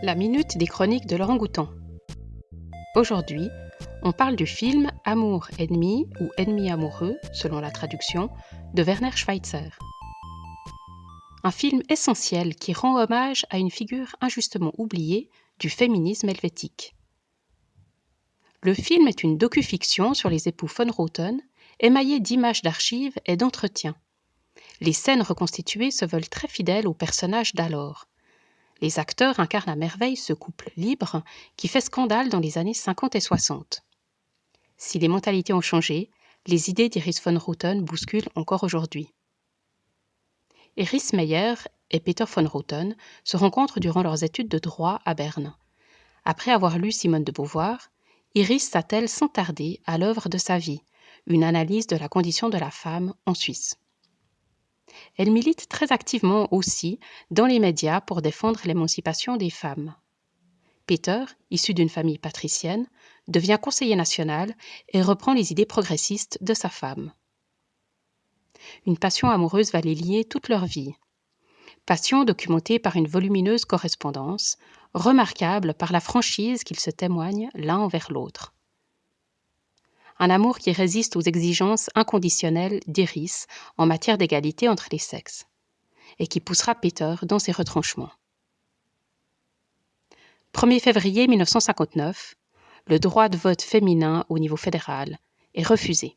La minute des chroniques de l'orangoutan. Aujourd'hui, on parle du film Amour ennemi ou Ennemi amoureux, selon la traduction, de Werner Schweitzer. Un film essentiel qui rend hommage à une figure injustement oubliée du féminisme helvétique. Le film est une docu-fiction sur les époux von Roten, émaillée d'images d'archives et d'entretiens. Les scènes reconstituées se veulent très fidèles aux personnages d'alors, les acteurs incarnent à merveille ce couple libre qui fait scandale dans les années 50 et 60. Si les mentalités ont changé, les idées d'Iris von Routen bousculent encore aujourd'hui. Iris Meyer et Peter von Routen se rencontrent durant leurs études de droit à Berne. Après avoir lu Simone de Beauvoir, Iris s'attelle sans tarder à l'œuvre de sa vie, une analyse de la condition de la femme en Suisse. Elle milite très activement aussi dans les médias pour défendre l'émancipation des femmes. Peter, issu d'une famille patricienne, devient conseiller national et reprend les idées progressistes de sa femme. Une passion amoureuse va les lier toute leur vie. Passion documentée par une volumineuse correspondance, remarquable par la franchise qu'ils se témoignent l'un envers l'autre un amour qui résiste aux exigences inconditionnelles d'Iris en matière d'égalité entre les sexes, et qui poussera Peter dans ses retranchements. 1er février 1959, le droit de vote féminin au niveau fédéral est refusé.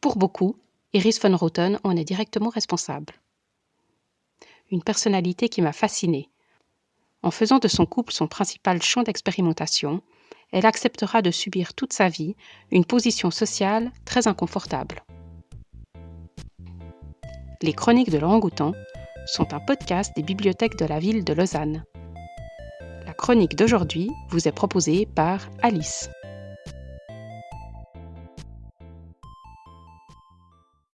Pour beaucoup, Iris von Roten en est directement responsable. Une personnalité qui m'a fascinée. En faisant de son couple son principal champ d'expérimentation, elle acceptera de subir toute sa vie une position sociale très inconfortable. Les Chroniques de l'Orangoutan sont un podcast des bibliothèques de la ville de Lausanne. La chronique d'aujourd'hui vous est proposée par Alice.